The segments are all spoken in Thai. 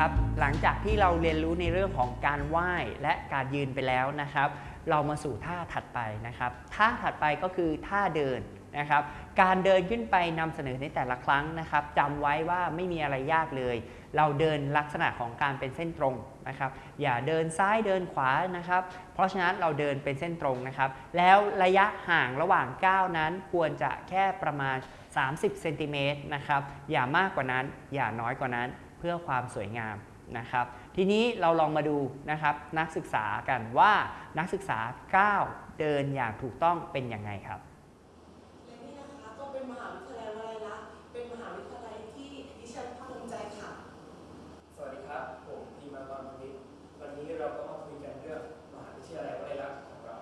ครับหลังจากที่เราเรียนรู้ในเรื่องของการไหว้และการยืนไปแล้วนะครับ เรามาสู่ท่าถัดไปนะครับ ท่าถัดไปก็คือท่าเดินนะครับ การเดินขึ้นไปนำเสนอในแต่ละครั้งนะครับจำไว้ว่าไม่มีอะไรยากเลย เราเดินลักษณะของการเป็นเส้นตรงนะครับ อย่าเดินซ้ายเดินขวานะครับ เพราะฉะนั้นเราเดินเป็นเส้นตรงนะครับ แล้วระยะห่างระหว่างก้าวนั้นควรจะแค่ประมาณ 30เซนติเมตรนะครับอย่ามากกว่านั้นอย่าน้อยกว่านั้น พื่อความสวยงามนะครับ ทีนี้เราลองมาดูนะครับนักศึกษากันว่านักศึกษาก้าวเดินอย่างถูกต้องเป็นยังไงครับและนี่นะคะก็เป็นมหาวิทยาลัยวลัยลักษณ์เป็นมหาวิทยาลัยที่ดิฉันภาคภูมิใจค่ะ สวัสดีครับ ผมพีมากรพิษวันนี้เราก็มาคุยกันเรื่องมหาวิทยาลัยวลัยลักษณ์ของเรา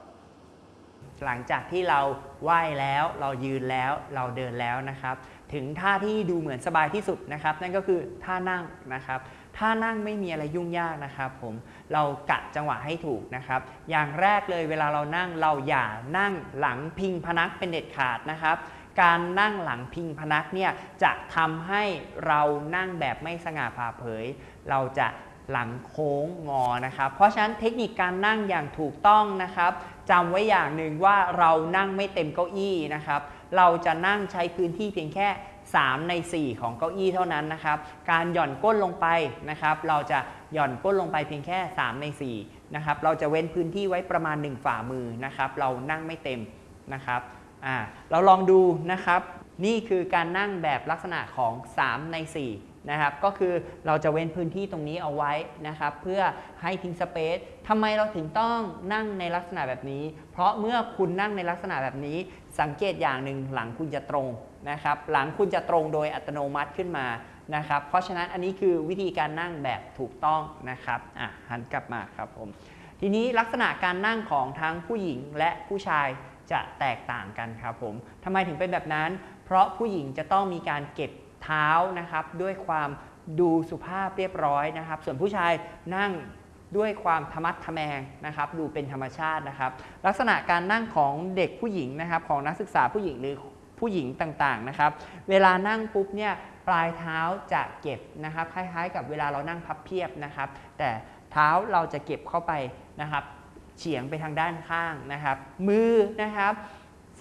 หลังจากที่เราไหว้แล้วเรายืนแล้วเราเดินแล้วนะครับ ถึงท่าที่ดูเหมือนสบายที่สุดนะครับ นั่นก็คือท่านั่งนะครับ ท่านั่งไม่มีอะไรยุ่งยากนะครับ ผมเรากะจังหวะให้ถูกนะครับ อย่างแรกเลยเวลาเรานั่งเราอย่านั่งหลังพิงพนักเป็นเด็ดขาดนะครับ การนั่งหลังพิงพนักเนี่ยจะทำให้เรานั่งแบบไม่สง่าผ่าเผย เราจะหลังโค้งงอนะครับ เพราะฉะนั้นเทคนิคการนั่งอย่างถูกต้องนะครับจำไว้อย่างหนึ่งว่าเรานั่งไม่เต็มเก้าอี้นะครับ เราจะนั่งใช้พื้นที่เพียงแค่ 3 ใน 4 ของเก้าอี้เท่านั้นนะครับ การหย่อนก้นลงไปนะครับ เราจะหย่อนก้นลงไปเพียงแค่ 3 ใน4นะครับ เราจะเว้นพื้นที่ไว้ประมาณ 1 ฝ่ามือนะครับ เรานั่งไม่เต็มนะครับ อ่า เราลองดูนะครับ นี่คือการนั่งแบบลักษณะของ 3 ใน 4 นะครับ ก็คือเราจะเว้นพื้นที่ตรงนี้เอาไว้นะครับ เพื่อให้ทิ้งสเปซทำไมเราถึงต้องนั่งในลักษณะแบบนี้ เพราะเมื่อคุณนั่งในลักษณะแบบนี้ สังเกตอย่างหนึ่งหลังคุณจะตรงนะครับ หลังคุณจะตรงโดยอัตโนมัติขึ้นมานะครับ เพราะฉะนั้นอันนี้คือวิธีการนั่งแบบถูกต้องนะครับอะหันกลับมาครับผม ทีนี้ลักษณะการนั่งของทั้งผู้หญิงและผู้ชายจะแตกต่างกันครับผมทำไมถึงเป็นแบบนั้น ราะผู้หญิงจะต้องมีการเก็บเท้านะครับด้วยความดูสุภาพเรียบร้อยนะครับ ส่วนผู้ชายนั่งด้วยความธรรมัดทะแมงนะครับ ดูเป็นธรรมชาตินะครับ ลักษณะการนั่งของเด็กผู้หญิงนะครับ ของนักศึกษาผู้หญิงหรือผู้หญิงต่างๆนะครับ เวลานั่งปุ๊บเนี่ยปลายเท้าจะเก็บนะครับ คล้ายๆ กับเวลาเรานั่งพับเพียบนะครับ แต่เท้าเราจะเก็บเข้าไปนะครับ เฉียงไปทางด้านข้างนะครับ มือนะครับ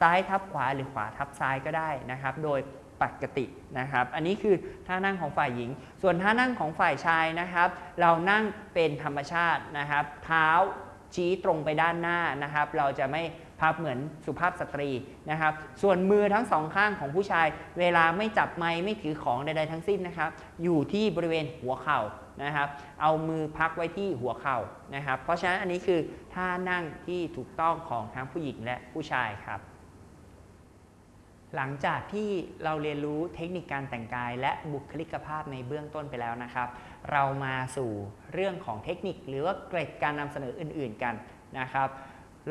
ซ้ายทับขวาหรือขวาทับซ้ายก็ได้นะครับ โดยปกตินะครับ อันนี้คือท่านั่งของฝ่ายหญิง ส่วนท่านั่งของฝ่ายชายนะครับ เรานั่งเป็นธรรมชาตินะครับ เท้าชี้ตรงไปด้านหน้านะครับ เราจะไม่พับเหมือนสุภาพสตรีนะครับ ส่วนมือทั้งสองข้างของผู้ชาย เวลาไม่จับไม้ไม่ถือของใดๆทั้งสิ้นนะครับ อยู่ที่บริเวณหัวเข่านะครับ เอามือพักไว้ที่หัวเข่านะครับ เพราะฉะนั้นอันนี้คือท่านั่งที่ถูกต้องของทั้งผู้หญิงและผู้ชายครับ หลังจากที่เราเรียนรู้เทคนิคการแต่งกาย และบุคลิกภาพในเบื้องต้นไปแล้วนะครับ เรามาสู่เรื่องของเทคนิคหรือว่าเกร็ดการนำเสนออื่น ๆกันนะครับ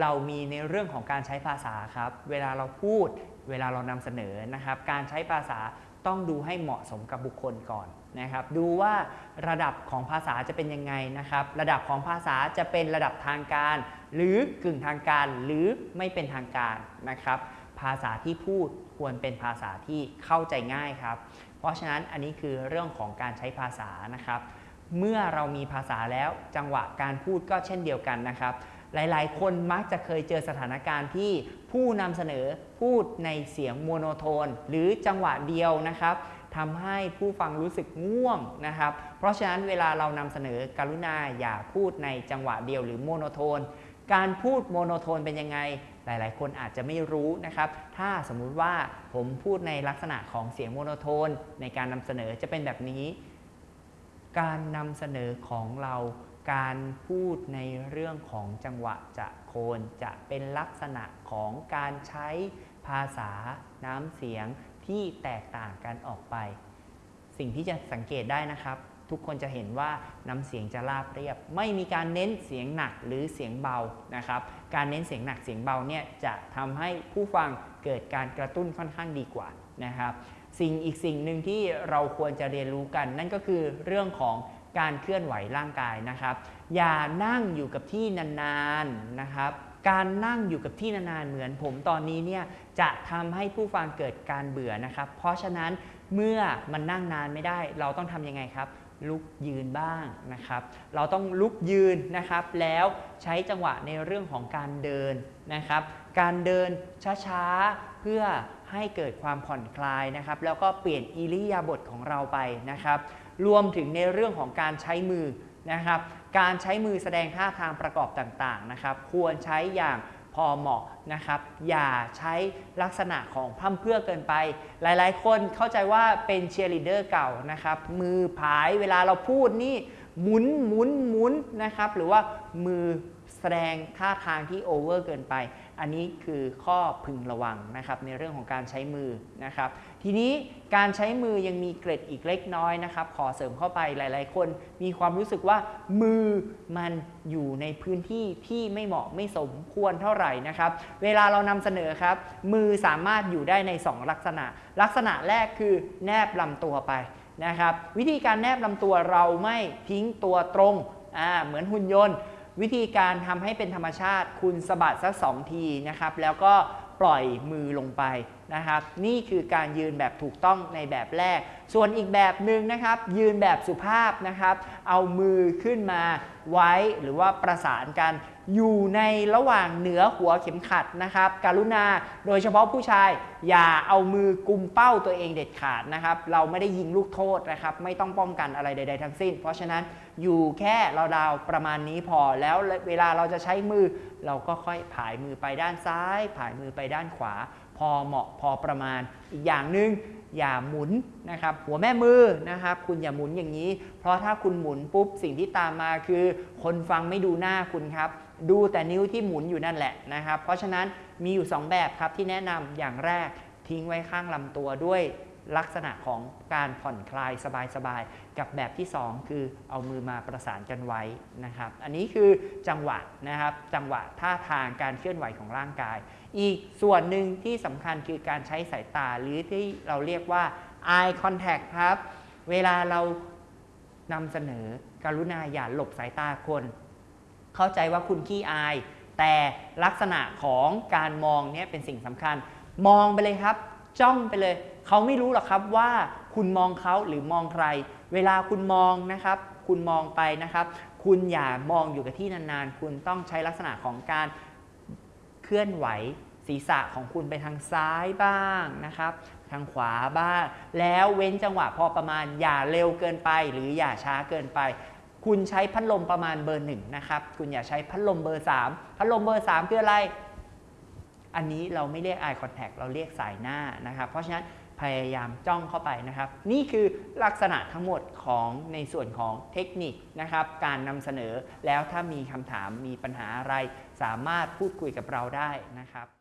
เรามีในเรื่องของการใช้ภาษาครับ เวลาเราพูด เวลาเรานำเสนอนะครับ การใช้ภาษาต้องดูให้เหมาะสมกับบุคคลก่อนนะครับ ดูว่าระดับของภาษาจะเป็นยังไงนะครับ ระดับของภาษาจะเป็นระดับทางการ หรือกึ่งทางการหรือไม่เป็นทางการนะครับ ภาษาที่พูด ควรเป็นภาษาที่เข้าใจง่ายครับ เพราะฉะนั้นอันนี้คือเรื่องของการใช้ภาษานะครับ เมื่อเรามีภาษาแล้วจังหวะการพูดก็เช่นเดียวกันนะครับ หลายๆ คนมักจะเคยเจอสถานการณ์ที่ผู้นำเสนอพูดในเสียงโมโนโทน หรือจังหวะเดียวนะครับทำให้ผู้ฟังรู้สึกง่วงนะครับ เพราะฉะนั้นเวลาเรานำเสนอกรุณาอย่าพูดในจังหวะเดียวหรือ monotone การพูด monotone เป็นยังไง หลาย ๆ คนอาจจะไม่รู้นะครับ ถ้าสมมุติว่าผมพูดในลักษณะของเสียง monotone ในการนำเสนอจะเป็นแบบนี้ การนำเสนอของเราการพูดในเรื่องของจังหวะจะโคนจะเป็นลักษณะของการใช้ภาษาน้ำเสียงที่แตกต่างกันออกไป สิ่งที่จะสังเกตได้นะครับ ทุกคนจะเห็นว่าน้ำเสียงจะราบเรียบ ไม่มีการเน้นเสียงหนักหรือเสียงเบานะครับ การเน้นเสียงหนักเสียงเบาเนี่ยจะทำให้ผู้ฟังเกิดการกระตุ้นค่อนข้างดีกว่านะครับ สิ่งอีกสิ่งหนึ่งที่เราควรจะเรียนรู้กัน นั่นก็คือเรื่องของการเคลื่อนไหวร่างกายนะครับ อย่านั่งอยู่กับที่นานๆนะครับการนั่งอยู่กับที่นานๆเหมือนผมตอนนี้เนี่ยจะทำให้ผู้ฟังเกิดการเบื่อนะครับ เพราะฉะนั้นเมื่อมันนั่งนานไม่ได้ เราต้องทำยังไงครับ ลุกยืนบ้างนะครับ เราต้องลุกยืนนะครับ แล้วใช้จังหวะในเรื่องของการเดินนะครับ การเดินช้าๆ เพื่อให้เกิดความผ่อนคลายนะครับ แล้วก็เปลี่ยนอิริยาบถของเราไปนะครับ รวมถึงในเรื่องของการใช้มือนะครับ การใช้มือแสดงท่าทางประกอบต่างๆนะครับ ควรใช้อย่าง พอเหมาะนะครับ อย่าใช้ลักษณะของพร่ำเพื่อเกินไป หลายๆ คนเข้าใจว่าเป็นเชียร์ลีดเดอร์เก่านะครับ มือผายเวลาเราพูดนี่หมุนหมุนหมุนนะครับ หรือว่ามือ แสดงท่าทางที่โอเวอร์เกินไป อันนี้คือข้อพึงระวังนะครับในเรื่องของการใช้มือนะครับ ทีนี้การใช้มือยังมีเกร็ดอีกเล็กน้อยนะครับ ขอเสริมเข้าไปหลาย ๆ คน มีความรู้สึกว่ามือมันอยู่ในพื้นที่ที่ไม่เหมาะไม่สมควรเท่าไหร่นะครับ เวลาเรานำเสนอครับ มือสามารถอยู่ได้ใน 2 ลักษณะ ลักษณะแรกคือแนบลำตัวไปนะครับ วิธีการแนบลำตัวเราไม่ทิ้งตัวตรงอ่าเหมือนหุ่นยนต์ วิธีการทำให้เป็นธรรมชาติ คุณสะบัดสักสองทีนะครับ แล้วก็ปล่อยมือลงไปนะครับ นี่คือการยืนแบบถูกต้องในแบบแรก ส่วนอีกแบบหนึ่งนะครับ ยืนแบบสุภาพนะครับ เอามือขึ้นมาไว้หรือว่าประสานกันอยู่ในระหว่างเหนือหัวเข็มขัดนะครับ การุณาโดยเฉพาะผู้ชาย อย่าเอามือกุมเป้าตัวเองเด็ดขาดนะครับ เราไม่ได้ยิงลูกโทษนะครับ ไม่ต้องป้องกันอะไรใด ๆ ทั้งสิ้น เพราะฉะนั้นอยู่แค่เราดาวประมาณนี้พอแล้วเวลาเราจะใช้มือ เราก็ค่อยผายมือไปด้านซ้าย ผายมือไปด้านขวา พอเหมาะพอประมาณ อีกอย่างหนึ่งอย่าหมุนนะครับหัวแม่มือนะครับ คุณอย่าหมุนอย่างนี้ เพราะถ้าคุณหมุนปุ๊บสิ่งที่ตามมาคือ คนฟังไม่ดูหน้าคุณครับ ดูแต่นิ้วที่หมุนอยู่นั่นแหละนะครับ เพราะฉะนั้นมีอยู่ 2 แบบครับที่แนะนำอย่างแรกทิ้งไว้ข้างลำตัวด้วย ลักษณะของการผ่อนคลายสบายๆ กับแบบที่ 2 คือเอามือมาประสานกันไว้นะครับ อันนี้คือจังหวะนะครับ จังหวะท่าทางการเคลื่อนไหวของร่างกาย อีกส่วนหนึ่งที่สำคัญคือการใช้สายตาหรือที่เราเรียกว่า eye contact ครับ เวลาเรานำเสนอการุณาอย่าหลบสายตาคน เข้าใจว่าคุณขี้อาย แต่ลักษณะของการมองเนี่ยเป็นสิ่งสำคัญ มองไปเลยครับ จ้องไปเลย เขาไม่รู้หรอกครับว่าคุณมองเขาหรือมองใคร เวลาคุณมองนะครับ คุณมองไปนะครับ คุณอย่ามองอยู่กับที่นานๆ คุณต้องใช้ลักษณะของการเคลื่อนไหวศีรษะของคุณไปทางซ้ายบ้างนะครับ ทางขวาบ้าง แล้วเว้นจังหวะพอประมาณอย่าเร็วเกินไป หรืออย่าช้าเกินไปคุณใช้พัดลมประมาณเบอร์หนึ่งนะครับ คุณอย่าใช้พัดลมเบอร์ 3 พัดลมเบอร์ 3 คืออะไร อันนี้เราไม่เรียก eye contact เราเรียกสายหน้านะครับ เพราะฉะนั้นพยายามจ้องเข้าไปนะครับ นี่คือลักษณะทั้งหมดของในส่วนของเทคนิคนะครับ การนำเสนอแล้วถ้ามีคำถามมีปัญหาอะไร สามารถพูดคุยกับเราได้นะครับ